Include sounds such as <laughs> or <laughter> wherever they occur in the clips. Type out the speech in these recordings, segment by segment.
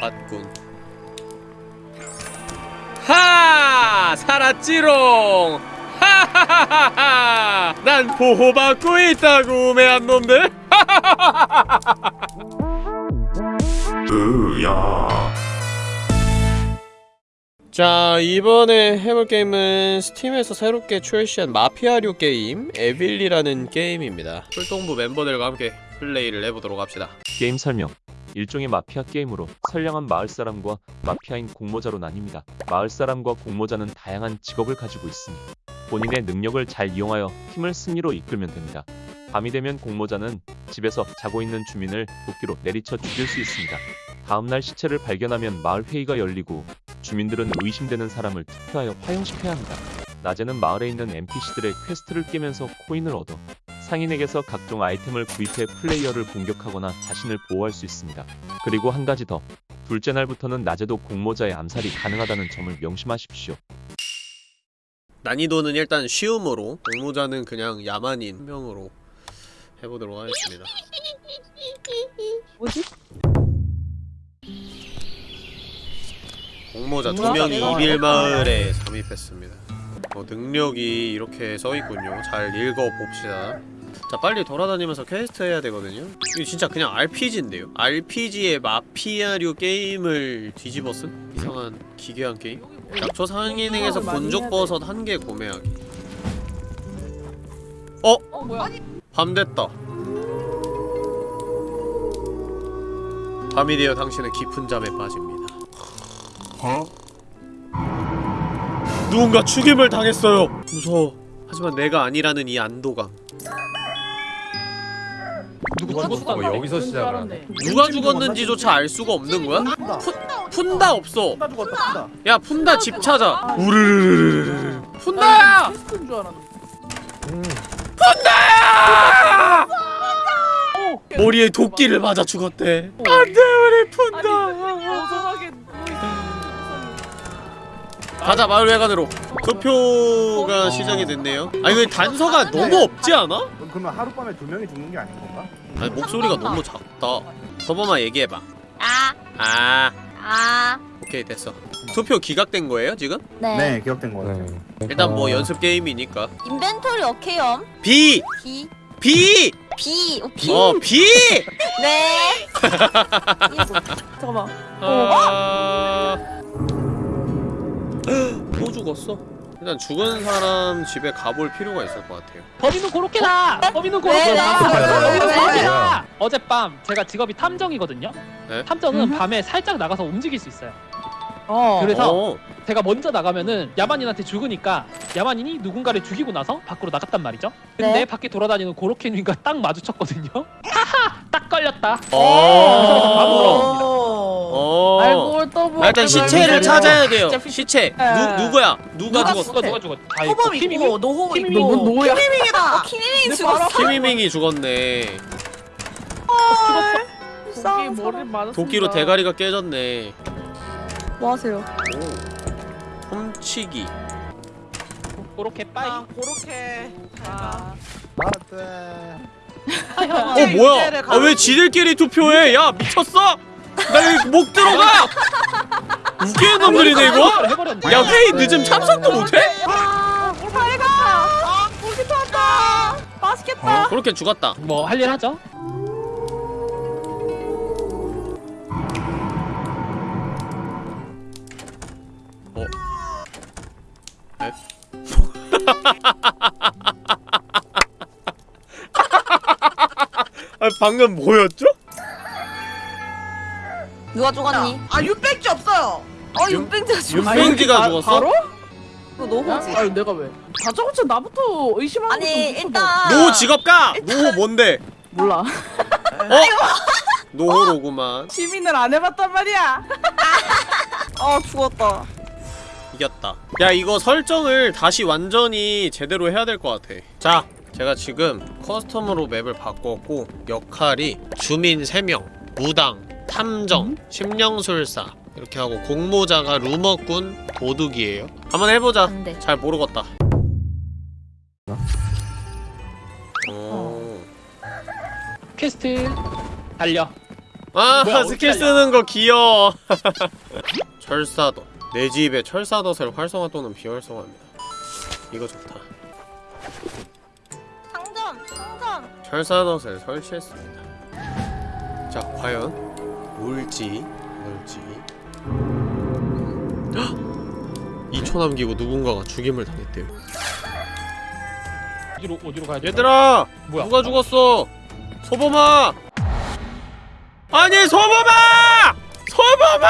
봤군 하! 살았지롱! 하하하하하! 난 보호받고 있다고 우매한 놈들! 으야 자 이번에 해볼 게임은 스팀에서 새롭게 출시한 마피아류 게임 에빌리라는 게임입니다 출동부 멤버들과 함께 플레이를 해보도록 합시다 게임 설명 일종의 마피아 게임으로 선량한 마을 사람과 마피아인 공모자로 나뉩니다. 마을 사람과 공모자는 다양한 직업을 가지고 있으니 본인의 능력을 잘 이용하여 팀을 승리로 이끌면 됩니다. 밤이 되면 공모자는 집에서 자고 있는 주민을 도끼로 내리쳐 죽일 수 있습니다. 다음날 시체를 발견하면 마을 회의가 열리고 주민들은 의심되는 사람을 투표하여 화형시켜야 합니다. 낮에는 마을에 있는 NPC들의 퀘스트를 깨면서 코인을 얻어 상인에게서 각종 아이템을 구입해 플레이어를 공격하거나 자신을 보호할 수 있습니다. 그리고 한 가지 더. 둘째 날부터는 낮에도 공모자의 암살이 가능하다는 점을 명심하십시오. 난이도는 일단 쉬움으로 공모자는 그냥 야만인 한 명으로 해보도록 하겠습니다 뭐지? 공모자 두 명이 이빌마을에 잠입했습니다 어, 능력이 이렇게 써있군요 잘 읽어봅시다 자 빨리 돌아다니면서 퀘스트 해야 되거든요. 이거 진짜 그냥 RPG인데요? RPG의 마피아류 게임을 뒤집어 쓴 이상한 기괴한 게임? 약초 상인행에서 본죽버섯 한 개 구매하기. 어? 어? 뭐야? 밤 됐다. 밤이 되어 당신은 깊은 잠에 빠집니다. 누군가 죽임을 당했어요. 무서워. 하지만 내가 아니라는 이 안도감 누가 죽었다고 여기서 시작을 누가 죽었는지조차 알 수가 없는 거야? 푼다. 없어. 푼다 죽었다 푼다. 야 푼다 집 찾아. 우르르르르르 푼다야! 알았는데. 머리에 도끼를 맞아 죽었대. 안돼 우리 푼다. 어서하게 가자 마을 회관으로. 투표가 시작이 됐네요. 아니 왜 단서가 너무 없지 않아? 그러면 하룻밤에 두 명이 죽는 게 아닌 건가? 아니 목소리가 너무 작다 서범아 얘기해봐 아, 아 아, 오케이 됐어 투표 기각된 거예요 지금? 네. 네 기억된 거 같아요 일단 뭐 연습 게임이니까 인벤토리 오케이엄. B! B, B! B, 오케이. 어 B! <laughs> 네. <laughs> 잠깐만. 아... 또 죽었어? 일단 죽은 사람 집에 가볼 필요가 있을 것 같아요 범인은 고로케다! 범인은 왜, 왜, 고로케다! 범인은 왜, 고로케다! 어젯밤 제가 직업이 탐정이거든요? 네? 탐정은 밤에 살짝 나가서 움직일 수 있어요 어. 그래서 어. 제가 먼저 나가면은 야만인한테 죽으니까 야만인이 누군가를 죽이고 나서 밖으로 나갔단 말이죠 근데 네. 밖에 돌아다니는 고로케님과 <laughs> 딱 마주쳤거든요 <laughs> 하하! 딱 걸렸다 어. 바로 돌아옵니다. 어. 알고 더블. 아, 일단 시체를 찾아야 돼요 시체 네. 누, 누구야? 누가 누가 죽었어? 누가 누가 죽었 다 있고 노호 있고 뭐- 노야. 키미밍이다. 키미밍 죽었어. 키미밍이 죽었네 도끼 머리 맞았습니다. 도끼로 대가리가 깨졌네 뭐 하세요? 오. 훔치기 고로케 빠이 아, 그렇게. 아. 맞대 어 뭐야? 아 왜 지들끼리 투표해? 야 미쳤어? 나 여기 목 들어가! 웃기는 놈들이네 이거? 야 회의 늦음 참석도 못해? 아, 잘가. 아, 고기 좋았다. 맛있겠다. 그렇게 죽었다 뭐 할 일 하죠? <laughs> 아 방금 뭐였죠? 누가 죽었니? 아 육백지 없어요. 어, 윤- 윤뱅자 죽었어. 윤뱅지가 바- 죽었어? 바로? 이거 노호지. 아 내가 왜? 다저고쳐 나부터 의심하는 아니, 것도 일단. 노호 직업 가! 노호 뭔데? 몰라. 어? 노호로구만 시민을 안 해봤단 말이야. 어, 죽었다. 이겼다 야 이거 설정을 다시 완전히 제대로 해야 될 것 같아 자 제가 지금 custom으로 맵을 바꿨고 역할이 주민 3명 무당 탐정 심령술사. 이렇게 하고 공모자가 루머꾼 도둑이에요. 한번 해보자. 안 돼. 잘 모르겠다. 어... 퀘스트. 달려. 아 뭐야, 스킬. 쓰는 거 귀여워. <laughs> 철사도. 내 집에 철사덫을 활성화 또는 비활성화합니다. 이거 좋다. 상점 상점 철사덫을 설치했습니다. 자 과연 뭘지? 뭘지? 헉! 2초 남기고 누군가가 죽임을 당했대요. 어디로 어디로 가야 돼? 얘들아! 뭐야? 누가 죽었어? 소범아! 아니 소범아! 소범아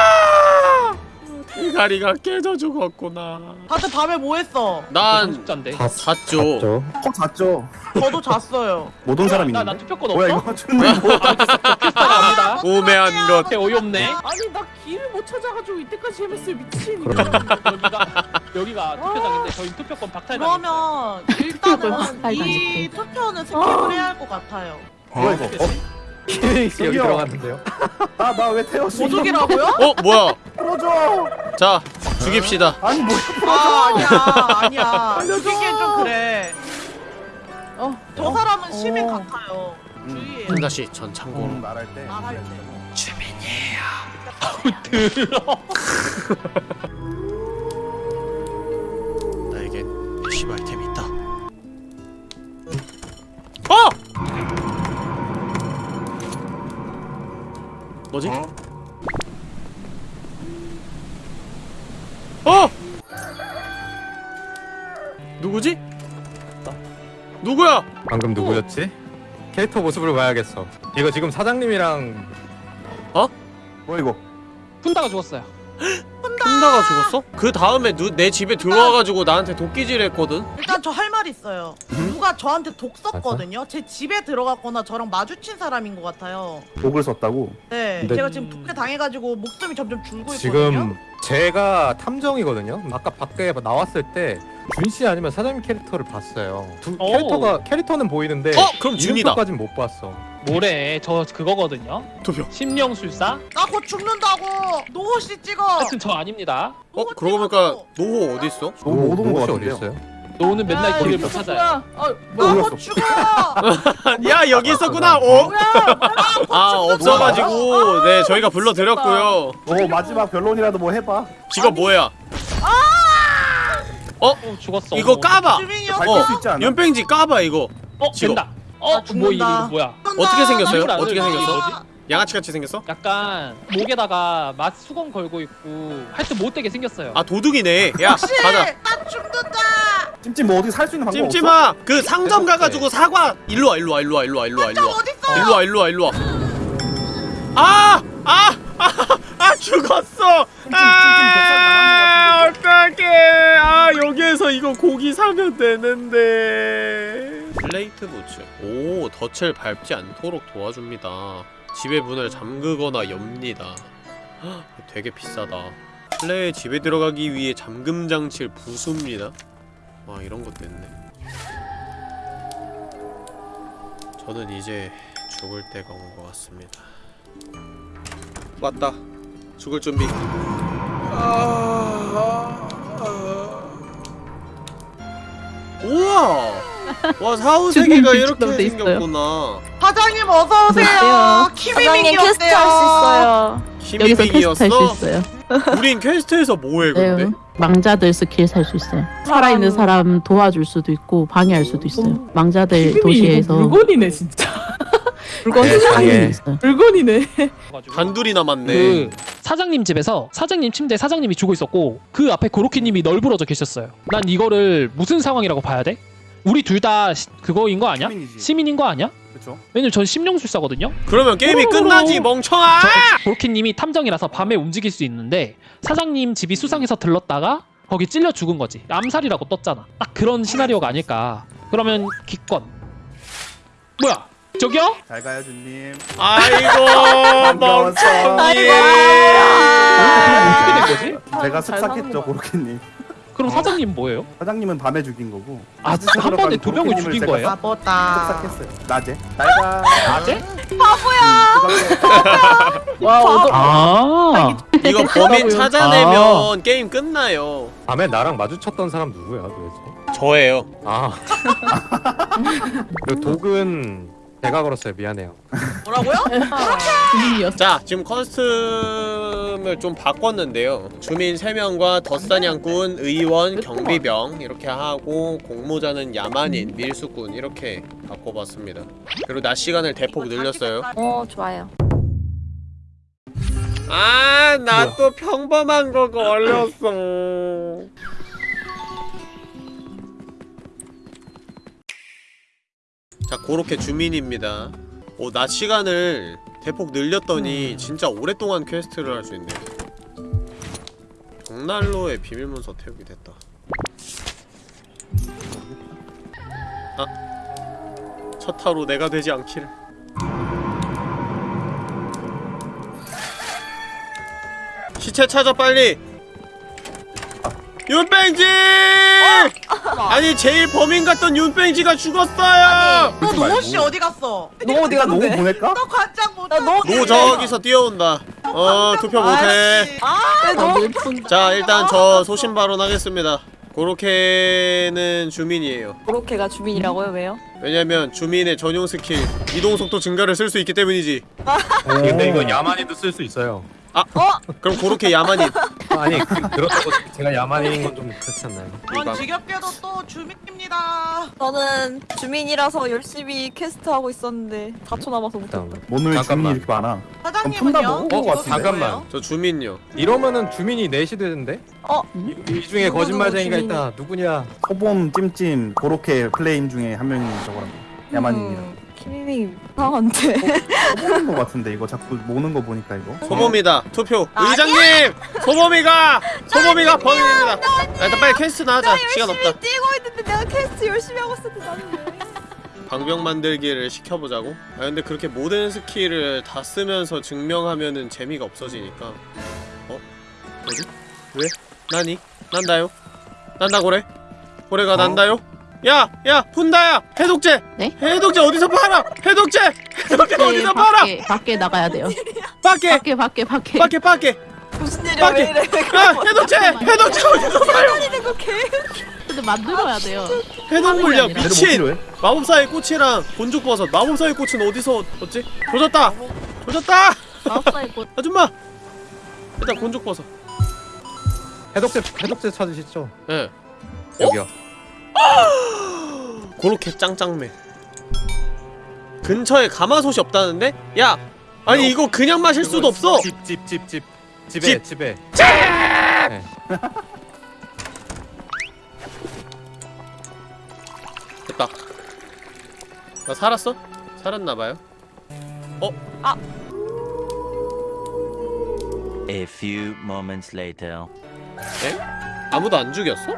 대가리가 깨져 죽었구나 다들 밤에 뭐 했어? 난 숙자인데. 다 잤죠 어 잤죠. 저도 잤어요. 못 온 사람 있는데. 나나 투표권 뭐야 없어? 이거 준님 뭐? 합니다. 오매한 것 개 어이없네. 아니 나 길을 못 찾아가지고 이때까지 헤맸어요 미친. 여기가 여기가 투표장인데 저희 투표권 박탈 당했어요. 그러면 일단은 <laughs> 이 투표는 스킵을 해야 할 것 같아요. 뭐야 이거? 어? 키링 씨 여기. 들어갔는데요. 나나 왜 태웠어? 보조기라고요? 어 뭐야 풀어줘. 자 죽입시다 아니 뭐야? 아 아니야 아니야. 알려줘. 죽이기엔 좀 그래. 어, 저 사람은 어. 시민 같아요. 음. 주의해. 한 다시 전 참고로 음, 말할 때. 말할 때. 들어. 나에겐 아이템이 있다 어! 뭐지? 어! 누구지? 누구야? 방금 누구였지? 캐릭터 모습을 봐야겠어. 이거 지금 사장님이랑 뭐 이거? 푼다가 죽었어요. 혼다가 죽었어? 그 다음에 누, 내 집에 들어와가지고 나한테 도끼질 했거든? 일단 저 할 말 있어요. 누가 저한테 독 썼거든요. 제 집에 들어갔거나 저랑 마주친 사람인 것 같아요. 독을 썼다고. 네, 근데- 제가 지금 독에 당해가지고 목숨이 점점 줄고 있거든요. 지금 제가 탐정이거든요. 아까 밖에 나왔을 때 준씨 아니면 사장님 캐릭터를 봤어요. 두 오. 캐릭터가 캐릭터는 보이는데 어? 그럼 준이다 이름표까진 못 봤어. 뭐래? 저 그거거든요. 투표 심령술사. 나 곧 죽는다고. 노호 씨 찍어. 하여튼 저 아닙니다. 어? 노호 그러고 찍어줘. 보니까 노호 어딨어? 너무 못온거 혹시 같은데요? 어디 있어요? 노는 맨날 야, 길을 못 찾아요. 나 몰랐어. 곧 죽어. <laughs> 야 여기 있었구나! 어? 뭐야? 아 없어가지고 네 저희가 불러드렸고요 뭐 마지막 변론이라도 뭐 해봐. 직업 뭐야? 어 죽었어. 이거 까봐! 수 있지 않아? 연뺑지 까봐 이거 어. 된다. 어나뭐 이거 죽는다. 뭐야? 어떻게 생겼어요? 어떻게? 생겼어? 뭐지? 양아치 같이 생겼어? 약간 목에다가 맛 수건 걸고 있고 하여튼 못되게 생겼어요. 아 도둑이네 야 혹시 가자 나 죽는다. 찜찜 뭐 어디 살 수 있는 방법 없어? 찜찜아 그 상점 가가지고 사과 일로 와 일로 와 일로 와 일로 와 일로와 저 일로와 어딨어? 일로 와 일로 와 일로 와 아! 아! 아! 아 죽었어! 아! 어떡해! 아 여기에서 이거 고기 사면 되는데. 플레이트 부츠. 오 덫을 밟지 않도록 도와줍니다. 집의 문을 잠그거나 엽니다. 헉, 되게 비싸다. 플레이의 집에 들어가기 위해 잠금 장치를 부숩니다. 와 이런 것도 있네. 저는 이제 죽을 때가 온 것 같습니다. 왔다 죽을 준비 아, 우와 와 사후 <laughs> 세계가 이렇게 생겼구나 사장님 어서 오세요. 사장님 퀘스트 키미밍이었대요. 할수 있어요. 여기서 퀘스트 할 수? 있어요. <laughs> 우린 퀘스트에서 뭐해 근데? 네. 망자들 스킬 살 수 있어요. 살아있는 사람 도와줄 수도 있고 방해할 수도 있어요. 망자들 도시에서 물건이네 진짜. <laughs> 물건 세상에. 상이 있어요. 물건이네. <laughs> 단둘이 남았네 그 사장님 집에서 사장님 침대에 사장님이 죽어 있었고 그 앞에 고로케님이 널브러져 계셨어요. 난 이거를 무슨 상황이라고 봐야 돼? 우리 둘 다 그거인 거 아니야? 시민이지. 시민인 거 아니야? 그렇죠. 왜냐면 전 심령술사거든요. 그러면 게임이 오로로로. 끝나지 멍청아! 저 고로키님이 탐정이라서 밤에 움직일 수 있는데 사장님 집이 수상해서 들렀다가 거기 찔려 죽은 거지. 암살이라고 떴잖아. 딱 그런 시나리오가 아닐까. 그러면 기권. 뭐야? 저기요? 잘 가요 준님. 아이고 <laughs> 반가웠어. 멍청이 어떻게 된 거지? 제가 잘 사는 습삭했죠 거 고로케님. 그럼 사장님 뭐예요? 사장님은 밤에 죽인 거고. 아, 한 번에 두 명을 죽인 제가 거예요? 바보다. 습삭했어요. 낮에. 잘가. 낮에? 와 어도. 아. 이거 범인 찾아내면 게임 끝나요 밤에 나랑 마주쳤던 사람 누구야 도대체? 저예요 아. <laughs> 그 독은 제가 걸었어요. 미안해요. 뭐라고요? 주민이었어. 자 지금 커스텀을 좀 바꿨는데요 주민 3명과 덧사냥꾼, 의원, 경비병 이렇게 하고 공모자는 야만인, 밀수꾼 이렇게 바꿔봤습니다 그리고 낮 시간을 대폭 늘렸어요 어 좋아요. 아 나 또 평범한 거 걸렸어 자 고로케 주민입니다. 오 낮 시간을 대폭 늘렸더니 진짜 오랫동안 퀘스트를 할 수 있네 정난로의 비밀문서 태우기 됐다. 아 첫타로 내가 되지 않기를. 시체 찾아 빨리 윤뺑지! 아니 제일 범인 같던 윤뺑지가 죽었어요! 너 노호 씨 어디 갔어? 너 어디가 너무 보낼까? 너 관장 못. 나 너무 노 저기서 뛰어온다. 어 투표 못해. 아, 너무 자 일단 저 소신 발언하겠습니다. 고로케는 주민이에요. 고로케가 주민이라고요? 왜요? 왜냐면 주민의 전용 스킬 이동 속도 증가를 쓸 수 있기 때문이지. 근데 이거 야만인도 쓸 수 있어요. 그럼 고로케 야만인 아니 그, 그렇다고 제가 야만인 건 좀 그렇지 않나요? 전 지겹게도 또 주민입니다. 저는 주민이라서 열심히 퀘스트 하고 있었는데 4초 남아서 못했다. 오늘 잠깐만. 주민이 이렇게 많아. 사장님은요? 어, 직업이 같은데? 잠깐만. 저 주민요 이러면은 주민이 넷이 되는데? 어? 이, 이 중에 누구, 거짓말쟁이가 누구 있다. 누구냐? 소봄 찜찜 고로케 플레임 중에 한 명이 저거라고. 야만인이라. 음, 키미밍 이상한데. 소봄인 거 같은데 이거 자꾸 모는 거 보니까 이거. 소봄이다 투표 의장님 소봄이가 소봄이가 범인입니다 야, 일단 빨리 퀘스트 나가자 시간 없다 뛰고 있는데 내가 퀘스트 열심히 하고 있었는데 나는 왜? 방병 만들기를 시켜보자고? 아 근데 그렇게 모든 스킬을 다 쓰면서 증명하면은 재미가 없어지니까 어? 뭐지? 왜? 나니? 난다요? 난다 고래? 고래가 어? 난다요? 야! 야! 푼다야! 해독제! 네? 해독제 어디서 팔아! 해독제! 해독제 네, 어디서 팔아! 밖에 밖에 나가야 돼요. 밖에! 밖에 밖에 밖에. 밖에 밖에! 무슨 일이야 밖에! 왜 이래? 야! 해독제! 해독제 어디서 팔아! 근데 만들어야 돼요. 해독 물량 아니라. 얘를 뭐 미친! 마법사의 꽃이랑 곤죽버섯 마법사의 꽃은 어디서 얻지? 조졌다! 조졌다! 마법사의 꽃. <laughs> 아줌마! 일단 곤죽버섯 해독제 해독제 찾으시죠? 예 여기요. 고로케 짱짱맨 근처에 가마솥이 없다는데? 야! 아니 이거 그냥 마실 수도 없어! 집 집 집 집 집에 집. 집에. <laughs> 됐다 나 살았어? 살았나봐요 A few moments later. 아무도 안 죽였어?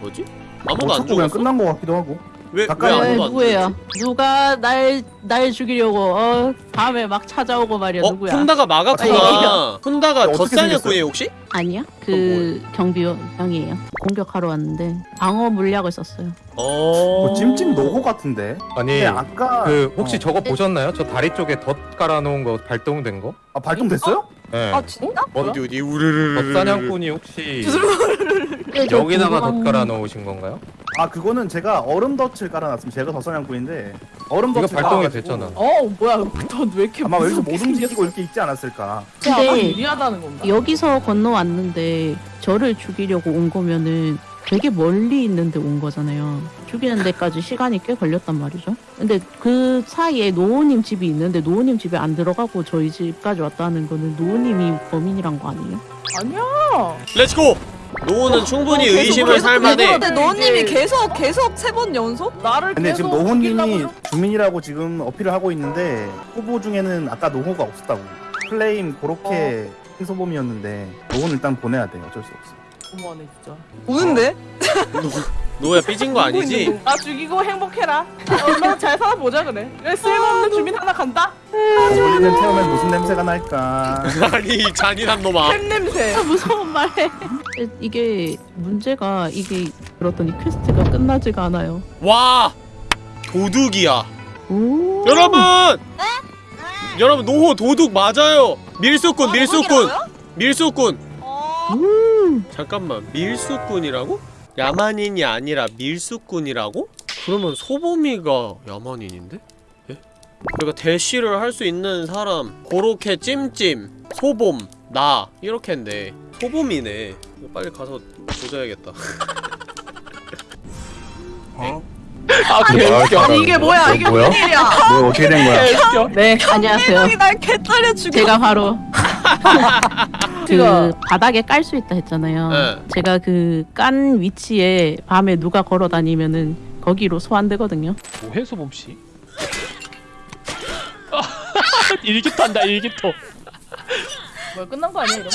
뭐지? 아무도 뭐안 자꾸 그냥 죽였어? 끝난 거 같기도 하고. 왜, 왜 가까이 아무도 네, 안 누구예요? 누가 날 날 죽이려고 어 밤에 막 찾아오고 말이야 어? 누구야? 막았구나 푼다가 어떻게 덧사냥꾼이에요? 혹시? 아니야 그 경비원이에요. 공격하러 왔는데 방어 물약을 썼어요. 어... 뭐 찜찜 노고 같은데. 아니 아까 그 혹시 어. 저거 보셨나요? 저 다리 쪽에 덧 깔아놓은 거 발동된 거? 아 발동됐어요? 네. 아 진짜? 어디 어디 우르르르 덧사냥꾼이 혹시 <laughs> 네, 저 여기다가 덧 깔아놓으신 건가요? 아 그거는 제가 얼음 덫을 깔아놨으면 제가 더 사냥꾼인데 얼음 이거 덫을 발동이 깔아가지고 됐잖아. 어 뭐야 넌왜 이렇게 아마 여기서 못 무섭게 움직이고 이렇게 있지 않았을까. 근데 유리하다는 건가? 여기서 건너왔는데 저를 죽이려고 온 거면은 되게 멀리 있는데 온 거잖아요. 죽이는 데까지 시간이 꽤 걸렸단 말이죠. 근데 그 사이에 노호님 집이 있는데 노호님 집에 안 들어가고 저희 집까지 왔다는 거는 노호님이 범인이란 거 아니에요? 아니야 let's go! 노호는 충분히 계속, 의심을 계속 살만해 근데 노호님이 이제- 계속 계속 세 번 연속? 나를 근데 계속 지금 노호님이 주민이라고 지금 어필을 하고 있는데 후보 중에는 아까 노호가 없었다고. 플레임 고로케 흰소범이었는데 노호는 일단 보내야 돼. 어쩔 수 없어. 너무하네 진짜 우는데? <laughs> 노우야 삐진 거 아니지? 나 죽이고 행복해라 얼마나 잘 살아보자 그래 그래 쓸모없는 주민 하나 간다 어울리는 태우면 무슨 냄새가 날까? <laughs> 아니 이 잔인한 놈아 팬 냄새 무서운 말해. 이게 문제가 이게 그렇더니 퀘스트가 끝나지가 않아요. 와 도둑이야 오. 여러분 여러분 노호 도둑 맞아요 밀수꾼 밀수꾼 밀수꾼 어... 음. 잠깐만 밀수꾼이라고? 야만인이 아니라 밀수꾼이라고? 그러면 소범이가 야만인인데? 그러니까 대시를 할 수 있는 사람 고로케 찜찜 소봄 나 이렇게인데 소봄이네 이거 빨리 가서 조져야겠다 <laughs> 아 개웃겨 아니 이게 뭐야 이게 뭐야? 무슨 일이야 뭐 어떻게 된 거야? 개웃겨 네, 안녕하세요. 이날 죽여. 제가 바로 <laughs> 그 바닥에 깔 수 있다 했잖아요. 네. 제가 그 깐 위치에 밤에 누가 걸어 다니면은 거기로 소환되거든요. 뭐해 소범씨 일기토 한다 일기토 뭐야 끝난 거 아니야 이러면?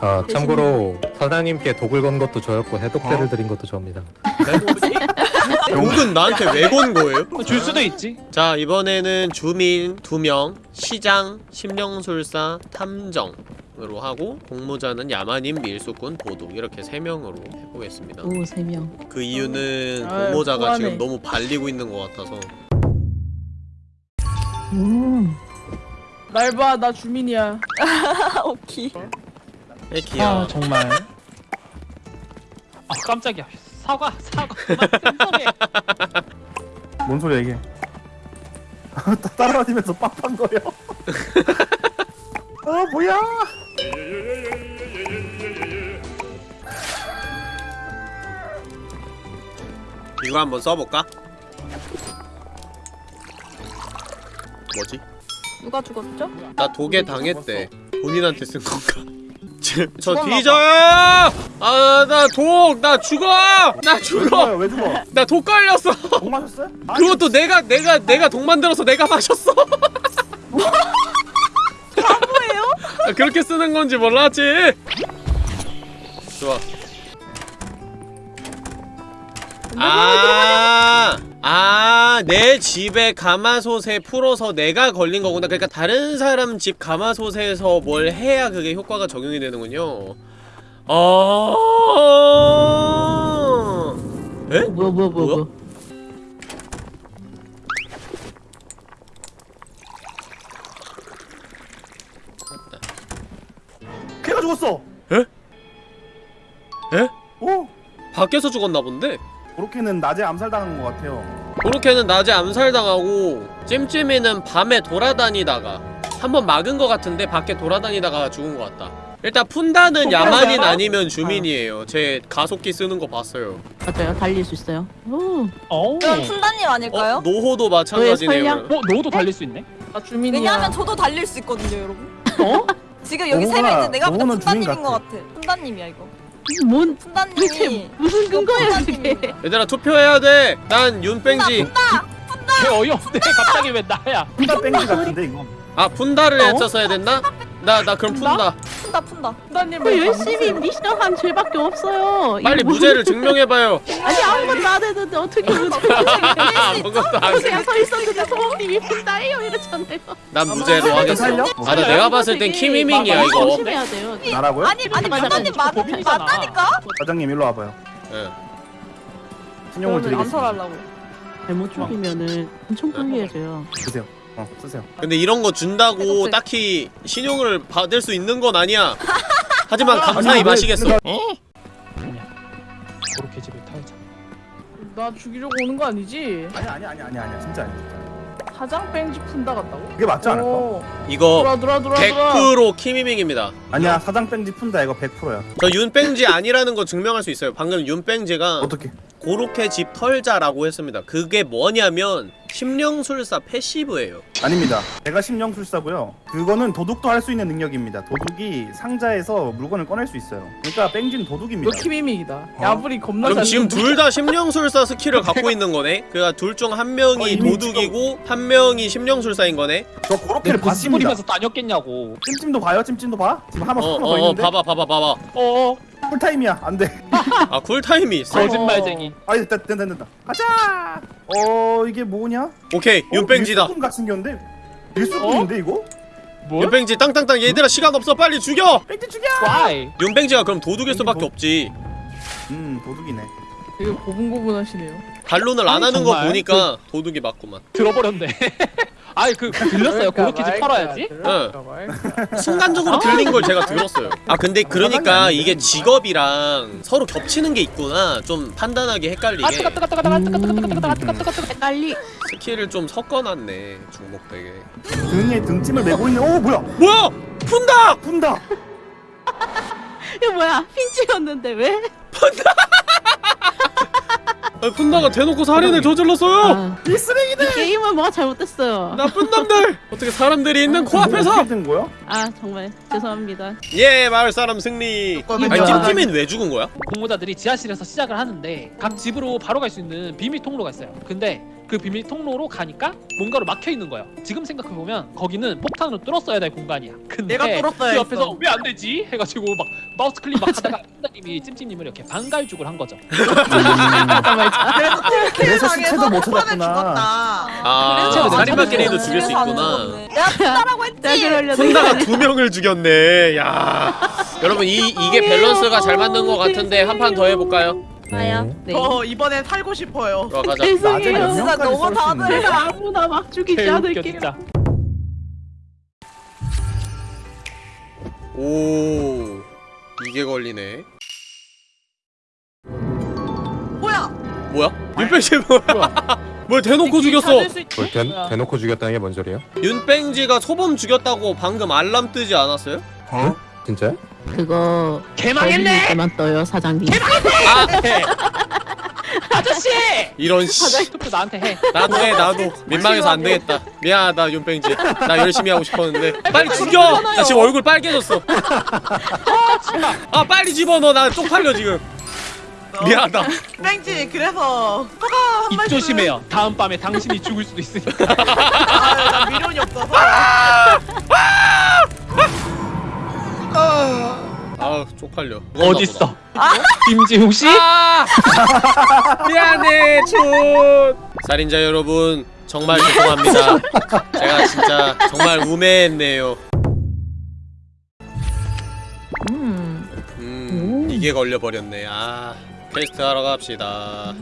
아 참고로 사장님께 독을 건 것도 저였고 해독제를 드린 것도 저입니다. 욕은 나한테 왜 건 거예요? 줄 수도 있지 자 이번에는 주민 2명 시장 심령술사 탐정 으로 하고 공모자는 야마님 밀수꾼 도둑 이렇게 3명으로 해보겠습니다 오, 세 명. 그 이유는 아유, 공모자가 후하네. 지금 너무 발리고 있는 것 같아서 음. 날 봐, 나 주민이야. <laughs> 오키. 애기야 아 정말 아 깜짝이야 사과 사과 <laughs> 뭔 소리야 이게? <laughs> 따- 따라다니면서 빡빡거려. 아 뭐야? 이거 한번 써볼까? 뭐지? 누가 죽었죠? 나 독에 당했대 본인한테 쓴 건가? <laughs> 저, 뒤져요! 아 나 독! 나 죽어! 나왜 죽어! 왜 죽어? <laughs> 나독 걸렸어! 못 마셨어요? 아, <laughs> 그것도 내가 내가 내가 독 만들어서 내가 마셨어. 바보예요? 그렇게 쓰는 건지 몰랐지. 좋아. 아, 아, 내 집에 가마솥에 풀어서 내가 걸린 거구나. 그러니까 다른 사람 집 가마솥에서 뭘 해야 그게 효과가 적용이 되는군요. 아, 에? 뭐야, 뭐야, 뭐야, 뭐야? 뭐야. 걔가 죽었어. 에? 에? 오, 밖에서 죽었나 본데? 그렇게는 낮에 암살당한 것 같아요. 고로케는 낮에 암살당하고 찜찜이는 밤에 돌아다니다가 한 번 막은 것 같은데 밖에 돌아다니다가 죽은 것 같다 일단 푼다는 야만인 아니면 주민이에요 제 가속기 쓰는 거 봤어요 맞아요. 달릴 수 있어요. 오. 어우 그럼 푼다님 아닐까요? 어? 노호도 마찬가지네요. 어 너도 달릴 수 있네 나 주민이야. 왜냐하면 저도 달릴 수 있거든요, 여러분. 어? <laughs> 지금 여기 세 너가- 명 있는데 내가 주민 푼다님인 것 같아. 같아. 푼다님이야 이거. 뭔 푼다님이 대체 무슨 근거야 그게? 얘들아 투표해야 돼 난 윤뺑지. 개 어이없네. 갑자기 왜 나야? 혼자 뺑지 같은데 이거. 아 푼다를 했었어야 됐나? 나 나 그럼 푼다 푼다 푼다. 푼다님 그 열심히 미션한 죄밖에 없어요. 빨리 이거 무죄를 증명해봐요 아니 아무것도 안 했는데 어떻게 <laughs> 무죄를 아무것도 안서 있었는데 소범님이 푼다예요 이랬잖아요. 난 무죄로 하겠어? 아 나 내가 봤을 땐 키미밍이야 이거 조심해야 돼요. 나라고요? 아니 아니 범인이잖아. 맞다니까. 사장님 일로 와봐요. 예. 신용을 드리겠습니다. 잘못 죽이면은 엄청 불리해져요. 쓰세요. 어, 쓰세요. 근데 이런 거 준다고 해독제. 딱히 신용을 받을 수 있는 건 아니야. <laughs> 하지만 감사히 마시겠어. 그렇게 집에 털자 나 죽이려고 오는 거 아니지? 아니 아니 아니 아니 아니 진짜 아니. 사장 뺑지 푼다 같다고? 그게 맞지 않을까? 오, 이거 돌아 돌아 돌아 돌아. 100% 키미밍입니다. 아니야 사장 뺑지 푼다 이거 100%야. 저 윤뺑지 아니라는 거 증명할 수 있어요. 방금 윤뺑지가 어떻게? 고로케 집 털자라고 했습니다. 그게 뭐냐면 심령술사 패시브예요. 아닙니다. 제가 심령술사고요. 그거는 도둑도 할 수 있는 능력입니다. 도둑이 상자에서 물건을 꺼낼 수 있어요. 그러니까 너 도둑입니다. 키미믹이다. 어? 야불이 겁나 그럼 잘 지금. 둘 다 심령술사 스킬을 갖고 있는 거네? 그니까 둘 중 한 명이 어, 도둑이고 한 명이 심령술사인 거네? 저 고로케를 봤습니다. 찜찜도 봐요. 찜찜도 봐. 지금 한번 어, 어, 더 어, 있는데 봐봐, 봐봐, 봐봐. 어어 쿨타임이야. 안 돼. 아, 쿨타임이 있어. 거짓말쟁이 아니 됐다 된다 된다. 가자. 어 이게 뭐냐? 오케이, 윤뺑지다. 일수꾼 같은 경우인데 일수꾼인데 이거? 뭐? 윤뺑지 땅땅땅 얘들아 시간 없어 빨리 죽여! 뺑지 죽여. Why? 윤뺑지가 그럼 도둑일 수밖에 없지 음 도둑이네. 되게 고분고분하시네요. 반론을 안 하는 거 정말? 보니까 도둑이 맞구만 들어버렸네 <laughs> 아이 그 들렸어요. 고로케 집 털어야지. 순간적으로 들린 걸 제가 들었어요. 아 근데 그러니까 이게 직업이랑 서로 겹치는 게 있구나. 좀 판단하기 아 헷갈리게 뜨거 뜨거 뜨거 뜨거 뜨거 뜨거 뜨거 뜨거 뜨거 뜨거 뜨거 헷갈리. 스킬을 좀 섞어놨네 중복되게. 등에 등짐을 메고 있는 어 뭐야 뭐야? 푼다! 푼다 이거 뭐야? 핀치였는데 왜? 아, 푼다가 대놓고 살인을 저질렀어요. 아, 이 쓰레기들. 게임은 뭐가 잘못됐어요. 나쁜 놈들! <laughs> 어떻게 사람들이 있는 뭐 코앞에서? 된 거야? 아 정말 죄송합니다. 예 마을 사람 승리. 아니 찜찜이는 왜 죽은 거야? 공모자들이 지하실에서 시작을 하는데 각 집으로 바로 갈 수 있는 비밀 통로가 있어요. 근데 그 비밀 통로로 가니까 뭔가로 막혀 있는 거예요. 지금 생각해 보면 거기는 폭탄으로 뚫었어야 될 공간이야. 근데 내가 뚫었어야 그 옆에서. 왜 안 되지? 해가지고 막 마우스 클릭 막 하다가 팀장님이 찜찜님을 이렇게 반갈죽을 한 거죠. 그래서 시체도 못 찾았구나. 아 살인마끼리도. 죽일 수 있구나. 내가 푼다라고 했지. 푼다가 두 명을 죽였네. 야. 여러분 이 이게 밸런스가 잘 맞는 것 같은데 한 판 더 해볼까요? 나야. 네. 저 이번엔 살고 싶어요. 들어가자. 낮에 죄송해요. 몇 진짜 명까지 너무 썰수 다들 제가 <laughs> 아무나 막 죽이지 개웃겨 않을게요. 진짜. 오 이게 걸리네. 뭐야? 뭐야? 윤뺑지 뭐야? 뭘 <laughs> 대놓고 죽였어? 찾을 수 있- 뭘 대. 대놓고 죽였다는 게 뭔 소리예요? 윤뺑지가 소범 죽였다고 방금 알람 뜨지 않았어요? 진짜요? 그거 개망했네. 때만 떠요 사장님. 아 <laughs> 아저씨! 이런 씨. 투표 나한테 해. 나도 해 나도 민망해서 안 되겠다. 미안하다 윤뺑지. 나 열심히 하고 싶었는데 <laughs> 빨리 죽여. 나 지금 얼굴 빨개졌어. <laughs> 아 빨리 집어넣어 나 쪽팔려 지금. 미안하다. 뺑지 그래서 허가 한 입 말씀. 조심해요. 다음 밤에 당신이 죽을 수도 있으니까. 아, 나 미련이 없어서. 아 쪽팔려. 어딨어? 김지웅 씨? 아! <laughs> 미안해, 촌. 살인자 여러분, 정말 죄송합니다. 제가 진짜 정말 우매했네요. 음. 음, 이게 걸려버렸네. 아, 퀘스트 하러 갑시다.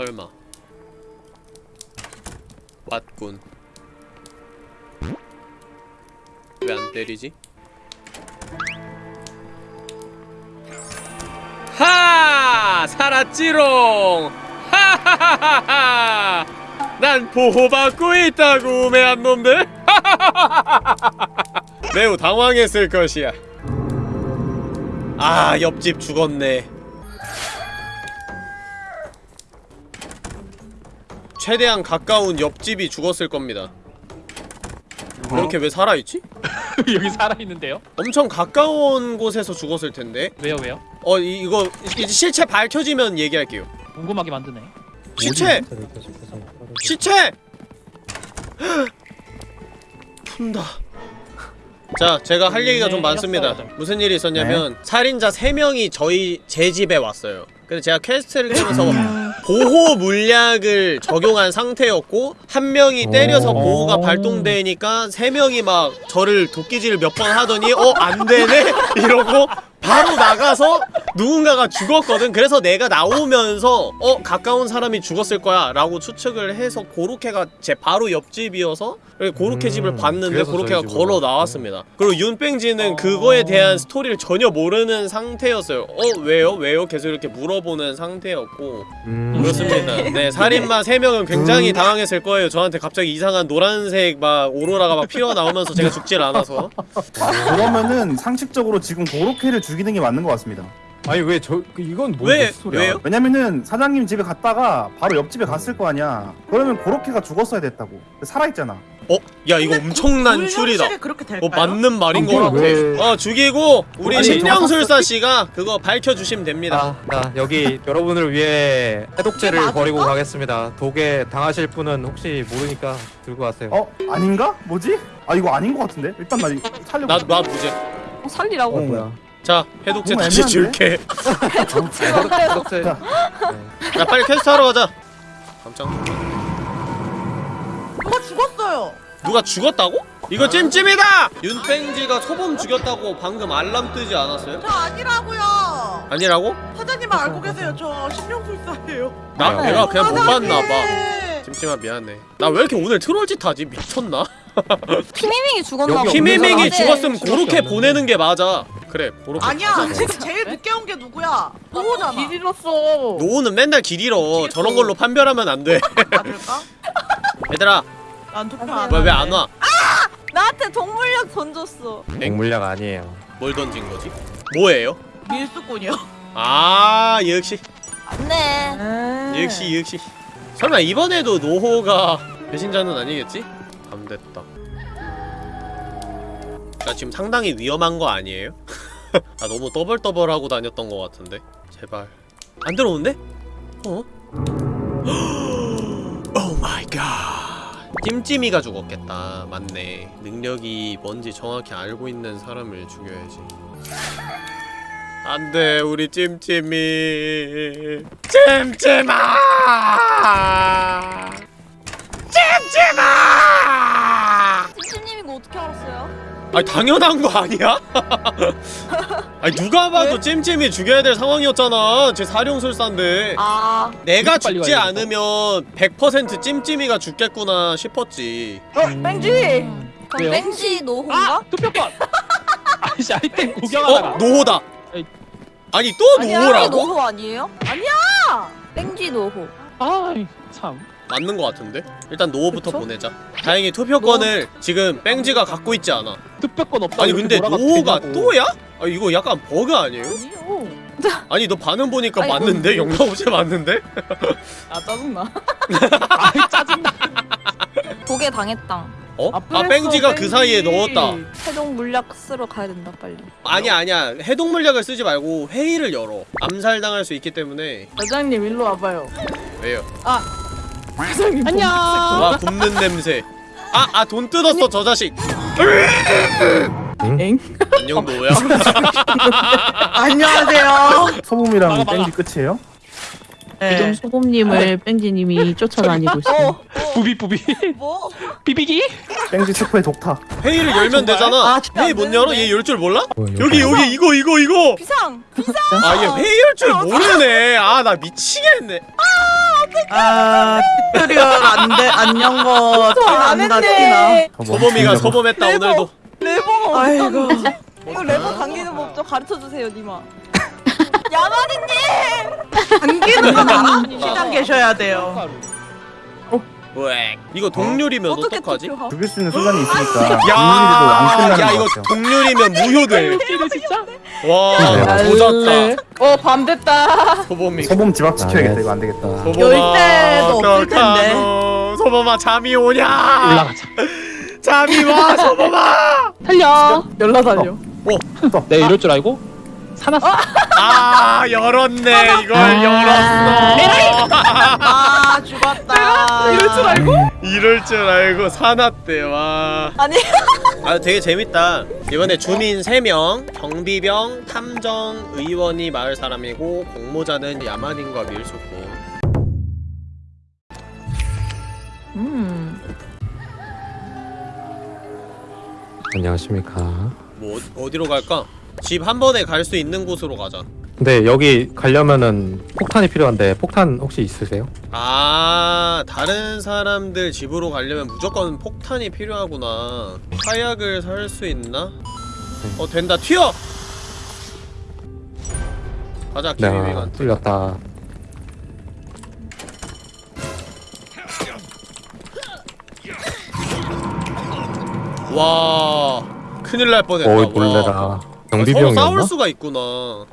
설마. 왔군. 왜 안 때리지? 하! 살았지롱! 하하하하하! 난 보호받고 있다고 우매한 놈들! 매우 당황했을 것이야. 아, 옆집 죽었네. 최대한 가까운 옆집이 죽었을 겁니다. 이렇게 왜 살아있지? <laughs> 여기 살아있는데요? 엄청 가까운 곳에서 죽었을 텐데. 왜요 왜요? 어 이, 이거 이제 실체 밝혀지면 얘기할게요. 궁금하게 만드네. 시체! 시체! <gasps> 푼다. 자, 제가 할 얘기가 좀 네, 많습니다. 무슨 일이 있었냐면 살인자 3명이 저희 제 집에 왔어요. 근데 제가 퀘스트를 깨면서 보호 물약을 적용한 상태였고 한 명이 때려서 보호가 발동되니까 세 명이 막 저를 도끼질을 몇 번 하더니 어 안 되네? <laughs> 이러고 바로 나가서 누군가가 죽었거든. 그래서 내가 나오면서 어 가까운 사람이 죽었을 거야 라고 추측을 해서 고로케가 제 바로 옆집이어서 고로케 음, 집을 봤는데 고로케가 걸어. 나왔습니다. 그리고 윤뺑지는 그거에 대한 스토리를 전혀 모르는 상태였어요. 어 왜요? 왜요? 계속 이렇게 물어보는 상태였고 음. 그렇습니다. 네 살인마 3명은 굉장히 당황했을 거예요. 저한테 갑자기 이상한 노란색 막 오로라가 막 피어나오면서 제가 죽질 않아서 그러면은 상식적으로 지금 고로케를 죽 이는 게 맞는 것 같습니다. 아니 왜 저 이건 뭔 왜? 소리야? 왜요? 왜냐면은 사장님 집에 갔다가 바로 옆집에 갔을 거 아니야. 그러면 고로케가 죽었어야 됐다고. 살아있잖아. 어? 야 이거 엄청난 불 추리다. 그렇게 될까요? 어 맞는 말인 것 그걸 같아. 왜- 어 죽이고 우리 아니, 심령술사 씨가 그거 밝혀 주시면 됩니다. 아, 나 여기 여러분을 위해 해독제를 맞을까? 버리고 가겠습니다. 독에 당하실 분은 혹시 모르니까 들고 가세요. 어? 아닌가? 뭐지? 아 이거 아닌 것 같은데? 일단 나 이거 살려고. 나나 무죄. 어, 살리라고? 어, 뭐야? 자 해독제 다시? 줄게. 해독제. 자. 야 빨리 퀘스트 하러 가자. 깜짝 놀랐네. 누가 죽었어요. 누가 죽었다고? 이거 찜찜이다! 윤뺑지가 소범 죽였다고 방금 알람 뜨지 않았어요? 저 아니라고요. 아니라고? 사장님 알고 계세요. 저 신명술사예요. 나 아, 내가 그냥 못. 봤나봐 찜찜아 미안해 나 왜 이렇게 오늘 트롤짓 하지? 미쳤나? <laughs> 키미밍이 죽었나 봐. 없는 죽었으면 그렇게 보내는 게 맞아 그래 그렇게 아니야. 지금 제일 늦게 온 게 누구야? 노호잖아. 길 잃었어. 노우는 맨날 길 잃어 저런 걸로 판별하면 안돼 맞을까? <laughs> 얘들아 난 투표 안 왜 왜. 안 와? 나한테 동물약 던졌어. 맹물약 아니에요. 뭘 던진 거지? 뭐예요? 밀수꾼이요. 아 역시 네. 역시 역시 설마 이번에도 노호가 배신자는 아니겠지? 안 됐다. 나 지금 상당히 위험한 거 아니에요? <laughs> 아 너무 떠벌떠벌하고 다녔던 거 같은데? 제발. 안 들어오는데? 어? oh my god 찜찜이가 죽었겠다. 맞네. 능력이 뭔지 정확히 알고 있는 사람을 죽여야지. 안돼 우리 찜찜이. 찜찜아 찜찜아 찜찜님이 이거 어떻게 알았어요? 아니 당연한 거 아니야? <laughs> 아니 누가 봐도 찜찜이 죽여야 될 상황이었잖아 제 사룡술사인데 아. 내가 죽지 않으면 100% 찜찜이가 죽겠구나 싶었지 어, 뺑지. 그럼 왜요? 뺑지 노호인가? 아! 투표권! <laughs> 아이씨 아이템 어? 구경하다가 노호다 에이. 아니 또 노호라고? 노호 아니에요? 아니야. 뺑지 노호. 아이 참 맞는 거 같은데? 일단 노호부터 그쵸? 보내자 다행히 투표권을 지금 뺑지가 갖고 있지 않아 투표권 없다고 아니 근데 노호가. 또야? 아 이거 약간 버그 아니에요? 아니요. <laughs> 아니 너 반응 보니까 아이고. 맞는데? 영상 없이 맞는데? 아 짜증나. <laughs> 아이 짜증나 독에 당했당. 어? 아 그랬어, 뺑지가 그 사이에. 넣었다 해동 물약 쓰러 가야 된다 빨리. 아니야 아니야 해독 물약을 쓰지 말고 회의를 열어 암살당할 수 있기 때문에 사장님 일로 와봐요. 왜요? 사장님 안녕 와 굽는 냄새 아 아 돈 뜯었어 저 자식 엥? 안녕 노야 <laughs> 안녕하세요. 소범이랑 막아, 막아. 땡지 끝이에요? 네. 소범님을 뺑지님이 쫓아다니고 있어요. 부비 부비 뭐? 비비기? 땡지 스프의 독타. 회의를 열면 되잖아 아, 회의 안못 열어? 얘 열 줄 몰라? 어, 여기 여기 이거 이거 이거 비상. 아얘 회의 열 줄 모르네 아 나 미치겠네 아, 튜토리얼 안 돼, 안녕 거. 저안 티난다, 티나. 소범이가 소범했다 레버. 오늘도 레버가 아이고. 이거 레버 당기는 법 좀 가르쳐 주세요, 니마. <laughs> 야마디님. 당기는 건 알아? 시장 계셔야 돼요. 왜 이거 동률이면 어떻게 어떡하지? 죽일 수 있는 순간이 있으니까 야, 야것 이거. 동률이면 무효돼 진짜 와 조졌다 어, 밤 됐다. 소범이 소범 집 앞 지켜야겠다. 네. 이거 안 되겠다. 소범아 열쇠도 없을 텐데. 어떡하노. 소범아 잠이 오냐 올라가자 잠이 와 소범아 달려. 열라 달려. 내 이럴 줄 알고 사놨어 아 열었네 이걸 열었어 아, <laughs> 죽었다. 이럴 줄 알고? 이럴 줄 알고 사놨대 와. 아니. <laughs> 아 되게 재밌다. 이번에 주민 3명, 경비병, 탐정, 의원이 마을 사람이고 공모자는 야만인과 밀수꾼. 음. 안녕하십니까. 뭐 어- 어디로 갈까? 집 한 번에 갈 수 있는 곳으로 가자. 근데 여기 가려면은 폭탄이 필요한데 폭탄 혹시 있으세요? 아 다른 사람들 집으로 가려면 무조건 폭탄이 필요하구나. 화약을 살 수 있나? 어 된다 튀어. 가자 네, 김희미가. 뚫렸다. 와 큰일 날 뻔했다. 어이 와. 놀래라. 아, 서로 경비병이었나? 싸울 수가 있구나.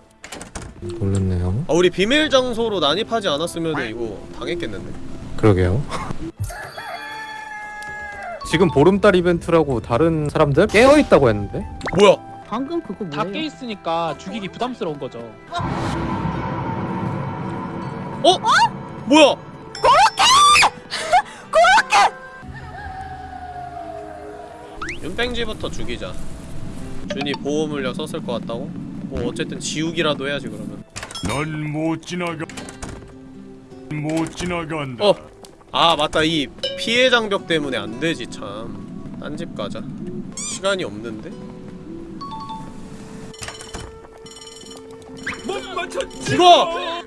놀랐네요. 아, 우리 비밀 장소로 난입하지 않았으면 이거 당했겠는데. 그러게요. 지금 보름달 이벤트라고 다른 사람들 깨어 있다고 했는데 뭐야? 방금 그거 다 뭐예요? 깨있으니까 죽이기 부담스러운 거죠 어? 뭐야? <laughs> 윤뺑지부터 죽이자. 준이 보호 물약 썼을 것 같다고? 뭐 어쨌든 지우기라도 해야지 그러면. 넌 못 지나가 못 지나간다. 어. 아 맞다 이 피해 장벽 때문에 안 되지 참. 딴 집 가자. 시간이 없는데? 죽어!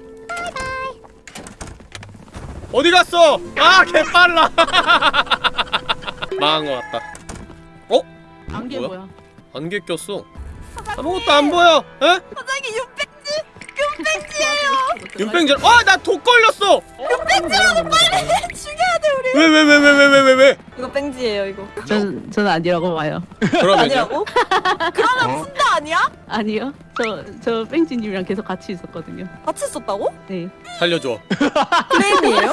어디 갔어? 아 개빨라 <laughs> 망한 것 같다 안개 뭐야? 뭐야? 안개 꼈어 아무것도 안 보여 에? 사장님 윤백지 윤백지예요. 윤뺑질 아나 독 걸렸어 윤백지라고 빨리 죽여야 돼 우리. 왜 왜 왜 왜 왜 왜 왜 왜 이거 뺑지예요 이거. 전 저는 아니라고 봐요. 그러면요? 아니라고? 그러면 푼다 아니야? 아니요. 저 저 뺑지님이랑 계속 같이 있었거든요. 같이 썼다고? 네. <laughs> 살려줘 프레임이에요?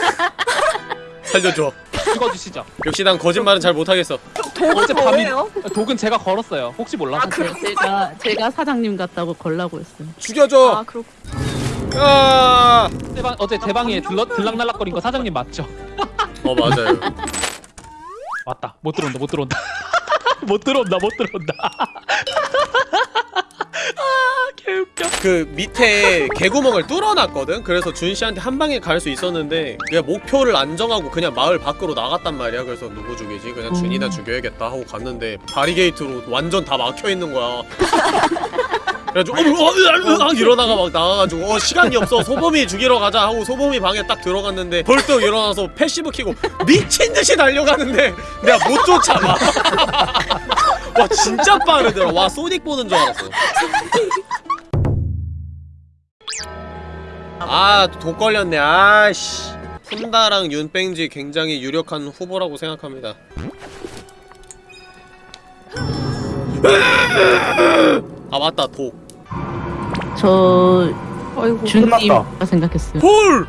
<laughs> 살려줘 찍어주시죠. 역시 난 거짓말은 잘 못하겠어 독은 밤이 뭐예요? 독은 제가 걸었어요. 혹시 몰라? 아, 그런 제가 제가 사장님 같다고 걸라고 했어요. 죽여줘 아 그렇. 아, 제 방, 어제 제 방에 들러, 들락날락거린 거 사장님 맞죠? 어 맞아요 <laughs> 맞다. 못 들어온다. 못 들어온다. <laughs> 못 들어온다. 못 들어온다. <laughs> 아, 개웃겨. 그 밑에 개구멍을 뚫어놨거든? 그래서 준씨한테 한 방에 갈 수 있었는데 그냥 목표를 안 정하고 그냥 마을 밖으로 나갔단 말이야. 그래서 누구 죽이지? 그냥 준이나 죽여야겠다 하고 갔는데 바리게이트로 완전 다 막혀있는 거야. 그래가지고 어, 어, 으, 으, 으, 일어나가 막 나가가지고 어 시간이 없어. 소범이 죽이러 가자 하고 소범이 방에 딱 들어갔는데 벌떡 일어나서 passive 키고 미친듯이 달려가는데 내가 못 쫓아가. <laughs> 와 진짜 빠르더라. 와 소닉 보는 줄 알았어 아, 독 걸렸네. 아씨. 푼다랑 윤뺑지 굉장히 유력한 후보라고 생각합니다. 아, 맞다. 독. 저 아이고. 준님가 생각했어요. 헐!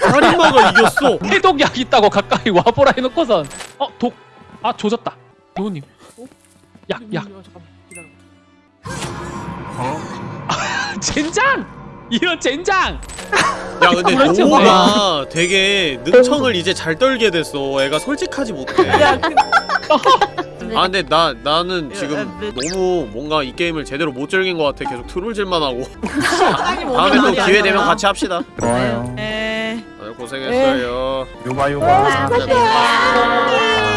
살인마가 이겼어. <laughs> 해독약 있다고 가까이 와보라 해놓고선 어 독. 아 조졌다. 노우님. 약 약. 젠장! 이런 젠장! 야, 근데 그렇지, 노가 되게 능청을 이제 잘 떨게 됐어. 애가 솔직하지 못해. <laughs> 야, 그, 아, 근데 나 나는 지금 너무 뭔가 이 게임을 제대로 못 즐긴 것 같아. 계속 트롤질만 하고. <laughs> 다음에 또 기회 되면. 같이 합시다. 좋아요. 에. 다들 고생했어요. 요가 요가. 감사합니다.